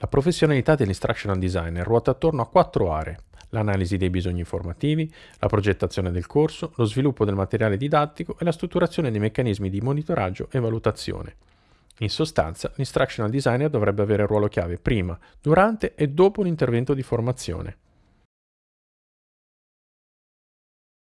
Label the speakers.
Speaker 1: La professionalità dell'instructional designer ruota attorno a quattro aree. L'analisi dei bisogni informativi, la progettazione del corso, lo sviluppo del materiale didattico e la strutturazione dei meccanismi di monitoraggio e valutazione. In sostanza, l'instructional designer dovrebbe avere un ruolo chiave prima, durante e dopo l'intervento di formazione.